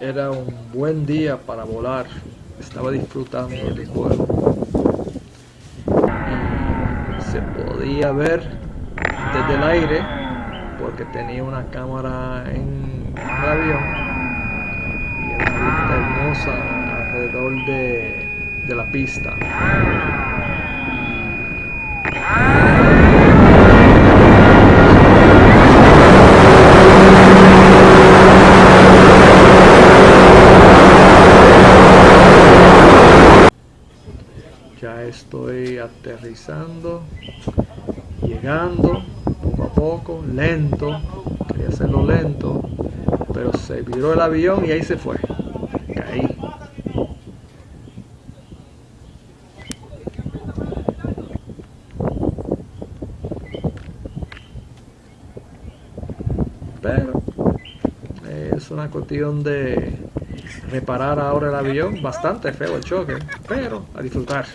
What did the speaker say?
era un buen día para volar. Estaba disfrutando del vuelo. Y se podía ver desde el aire porque tenía una cámara en el avión y una vista hermosa alrededor de, de la pista. Ya estoy aterrizando llegando poco a poco lento quería hacerlo lento pero se viró el avión y ahí se fue caí. Pero es una cuestión de reparar ahora el avión. Bastante feo el choque, pero a disfrutar.